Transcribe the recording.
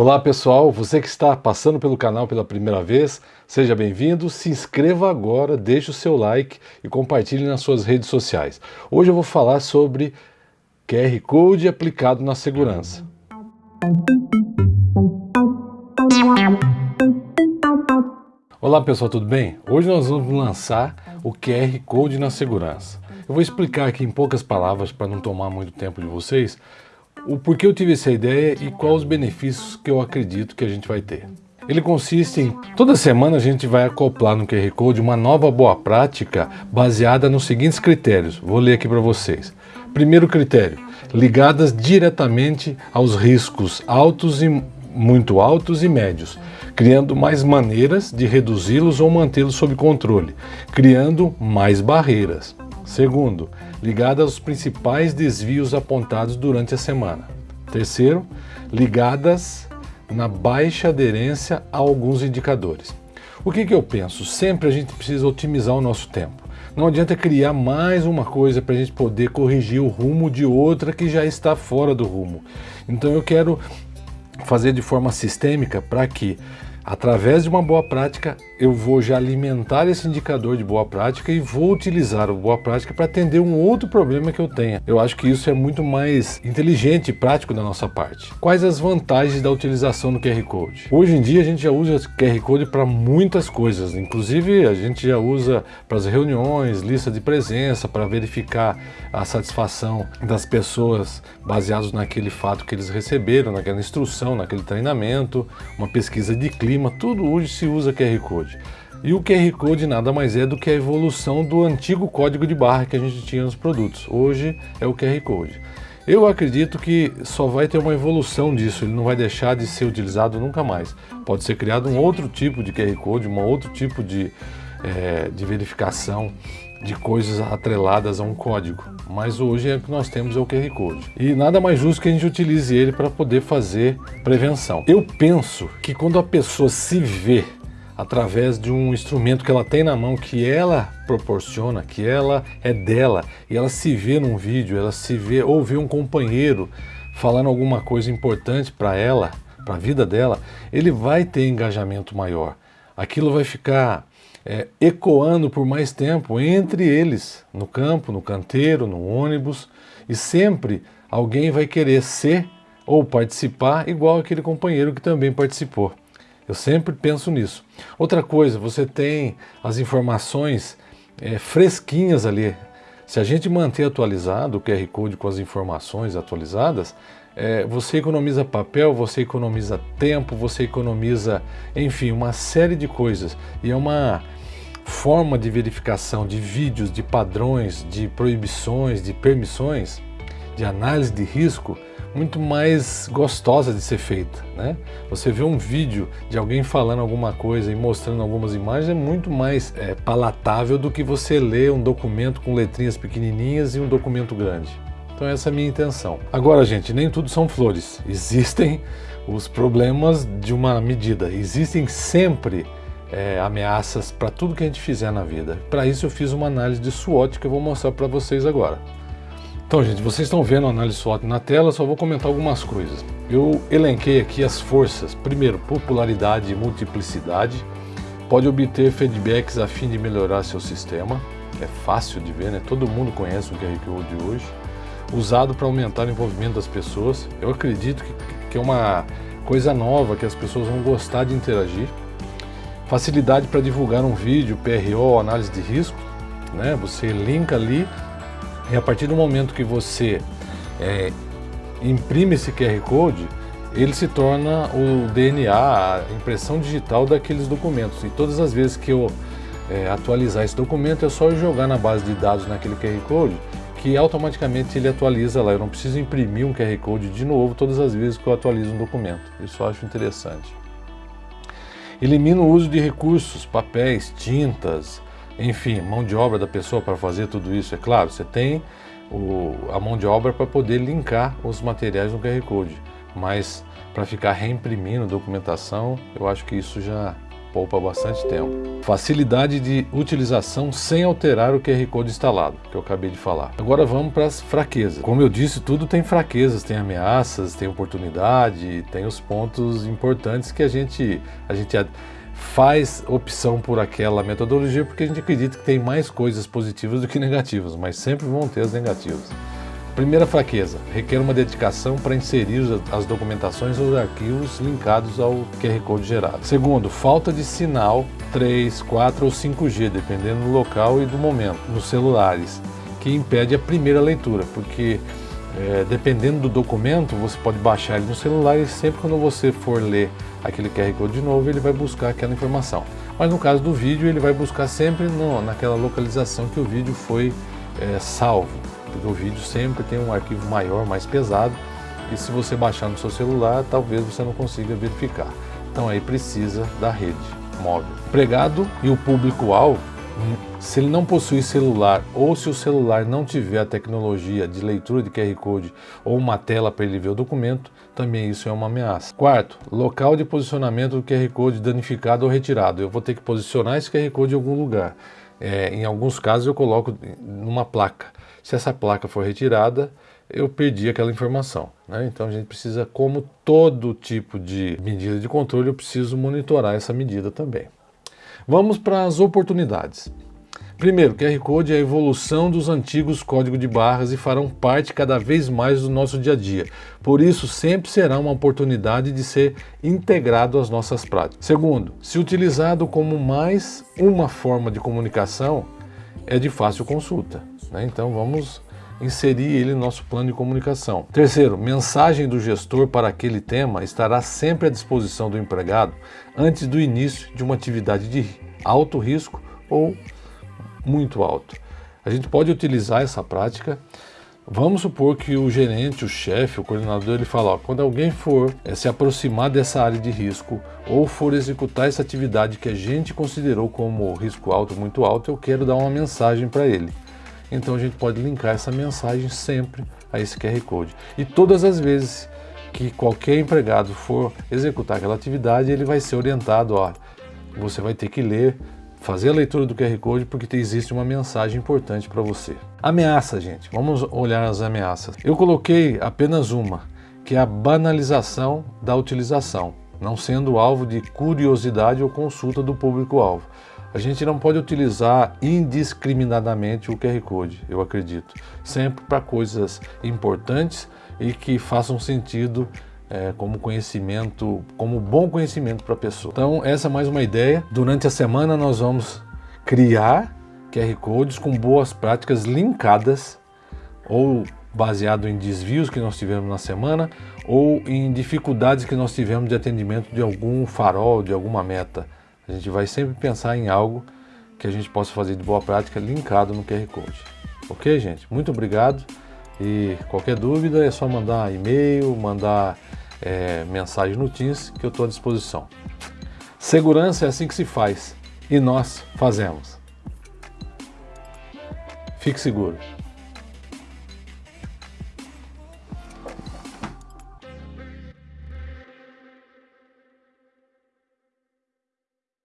Olá pessoal, você que está passando pelo canal pela primeira vez, seja bem-vindo, se inscreva agora, deixe o seu like e compartilhe nas suas redes sociais. Hoje eu vou falar sobre QR Code aplicado na segurança. Olá pessoal, tudo bem? Hoje nós vamos lançar o QR Code na segurança. Eu vou explicar aqui em poucas palavras para não tomar muito tempo de vocês o porquê eu tive essa ideia e quais os benefícios que eu acredito que a gente vai ter. Ele consiste em, toda semana a gente vai acoplar no QR Code uma nova boa prática baseada nos seguintes critérios. Vou ler aqui para vocês. Primeiro critério, ligadas diretamente aos riscos altos e muito altos e médios, criando mais maneiras de reduzi-los ou mantê-los sob controle, criando mais barreiras. Segundo, ligada aos principais desvios apontados durante a semana. Terceiro, ligadas na baixa aderência a alguns indicadores. O que, que eu penso? Sempre a gente precisa otimizar o nosso tempo. Não adianta criar mais uma coisa para a gente poder corrigir o rumo de outra que já está fora do rumo. Então eu quero fazer de forma sistêmica para que Através de uma boa prática, eu vou já alimentar esse indicador de boa prática e vou utilizar a boa prática para atender um outro problema que eu tenha. Eu acho que isso é muito mais inteligente e prático da nossa parte. Quais as vantagens da utilização do QR Code? Hoje em dia a gente já usa o QR Code para muitas coisas, inclusive a gente já usa para as reuniões, lista de presença, para verificar a satisfação das pessoas baseados naquele fato que eles receberam, naquela instrução, naquele treinamento, uma pesquisa de clima, clima, tudo hoje se usa QR Code. E o QR Code nada mais é do que a evolução do antigo código de barra que a gente tinha nos produtos. Hoje é o QR Code. Eu acredito que só vai ter uma evolução disso, ele não vai deixar de ser utilizado nunca mais. Pode ser criado um outro tipo de QR Code, um outro tipo de, é, de verificação de coisas atreladas a um código. Mas hoje é o que nós temos é o QR Code. E nada mais justo que a gente utilize ele para poder fazer prevenção. Eu penso que quando a pessoa se vê através de um instrumento que ela tem na mão, que ela proporciona, que ela é dela, e ela se vê num vídeo, ela se vê ou vê um companheiro falando alguma coisa importante para ela, para a vida dela, ele vai ter engajamento maior. Aquilo vai ficar é, ecoando por mais tempo entre eles, no campo, no canteiro, no ônibus, e sempre alguém vai querer ser ou participar igual aquele companheiro que também participou. Eu sempre penso nisso. Outra coisa, você tem as informações é, fresquinhas ali. Se a gente manter atualizado o QR Code com as informações atualizadas, é, você economiza papel, você economiza tempo, você economiza, enfim, uma série de coisas. E é uma forma de verificação de vídeos, de padrões, de proibições, de permissões, de análise de risco, muito mais gostosa de ser feita. Né? Você vê um vídeo de alguém falando alguma coisa e mostrando algumas imagens é muito mais é, palatável do que você ler um documento com letrinhas pequenininhas e um documento grande. Então essa é a minha intenção. Agora, gente, nem tudo são flores. Existem os problemas de uma medida. Existem sempre é, ameaças para tudo que a gente fizer na vida. Para isso eu fiz uma análise de SWOT que eu vou mostrar para vocês agora. Então, gente, vocês estão vendo a análise SWOT na tela, só vou comentar algumas coisas. Eu elenquei aqui as forças. Primeiro, popularidade e multiplicidade. Pode obter feedbacks a fim de melhorar seu sistema. É fácil de ver, né? Todo mundo conhece o QR Code hoje usado para aumentar o envolvimento das pessoas. Eu acredito que, que é uma coisa nova, que as pessoas vão gostar de interagir. Facilidade para divulgar um vídeo, PRO, análise de risco. Né? Você linka ali e a partir do momento que você é, imprime esse QR Code, ele se torna o DNA, a impressão digital daqueles documentos. E todas as vezes que eu é, atualizar esse documento, é só jogar na base de dados naquele QR Code que automaticamente ele atualiza lá. Eu não preciso imprimir um QR Code de novo todas as vezes que eu atualizo um documento. Isso eu acho interessante. Elimina o uso de recursos, papéis, tintas, enfim, mão de obra da pessoa para fazer tudo isso. É claro, você tem o, a mão de obra para poder linkar os materiais no QR Code, mas para ficar reimprimindo documentação, eu acho que isso já poupa bastante tempo. Facilidade de utilização sem alterar o QR Code instalado, que eu acabei de falar. Agora vamos para as fraquezas. Como eu disse, tudo tem fraquezas, tem ameaças, tem oportunidade, tem os pontos importantes que a gente, a gente faz opção por aquela metodologia porque a gente acredita que tem mais coisas positivas do que negativas, mas sempre vão ter as negativas. Primeira fraqueza, requer uma dedicação para inserir as documentações ou arquivos linkados ao QR Code gerado. Segundo, falta de sinal 3, 4 ou 5G, dependendo do local e do momento, nos celulares, que impede a primeira leitura, porque é, dependendo do documento, você pode baixar ele no celular e sempre quando você for ler aquele QR Code de novo, ele vai buscar aquela informação. Mas no caso do vídeo, ele vai buscar sempre no, naquela localização que o vídeo foi é, salvo porque o vídeo sempre tem um arquivo maior, mais pesado, e se você baixar no seu celular, talvez você não consiga verificar. Então aí precisa da rede móvel. O empregado e o público-alvo, se ele não possui celular ou se o celular não tiver a tecnologia de leitura de QR Code ou uma tela para ele ver o documento, também isso é uma ameaça. Quarto, local de posicionamento do QR Code danificado ou retirado. Eu vou ter que posicionar esse QR Code em algum lugar. É, em alguns casos eu coloco numa placa. Se essa placa for retirada, eu perdi aquela informação. Né? Então a gente precisa, como todo tipo de medida de controle, eu preciso monitorar essa medida também. Vamos para as oportunidades. Primeiro, QR Code é a evolução dos antigos códigos de barras e farão parte cada vez mais do nosso dia a dia. Por isso, sempre será uma oportunidade de ser integrado às nossas práticas. Segundo, se utilizado como mais uma forma de comunicação, é de fácil consulta. Né? Então vamos inserir ele no nosso plano de comunicação. Terceiro, mensagem do gestor para aquele tema estará sempre à disposição do empregado antes do início de uma atividade de alto risco ou muito alto. A gente pode utilizar essa prática Vamos supor que o gerente, o chefe, o coordenador, ele fala, ó, quando alguém for é, se aproximar dessa área de risco ou for executar essa atividade que a gente considerou como risco alto, muito alto, eu quero dar uma mensagem para ele. Então a gente pode linkar essa mensagem sempre a esse QR Code. E todas as vezes que qualquer empregado for executar aquela atividade, ele vai ser orientado, ó, você vai ter que ler fazer a leitura do QR Code porque existe uma mensagem importante para você. Ameaça, gente. Vamos olhar as ameaças. Eu coloquei apenas uma, que é a banalização da utilização, não sendo alvo de curiosidade ou consulta do público-alvo. A gente não pode utilizar indiscriminadamente o QR Code, eu acredito. Sempre para coisas importantes e que façam sentido é, como conhecimento, como bom conhecimento para a pessoa. Então essa é mais uma ideia. Durante a semana nós vamos criar QR Codes com boas práticas linkadas ou baseado em desvios que nós tivemos na semana ou em dificuldades que nós tivemos de atendimento de algum farol, de alguma meta. A gente vai sempre pensar em algo que a gente possa fazer de boa prática linkado no QR Code. Ok, gente? Muito obrigado. E qualquer dúvida é só mandar e-mail, mandar é, mensagem no Teams que eu estou à disposição. Segurança é assim que se faz e nós fazemos. Fique seguro.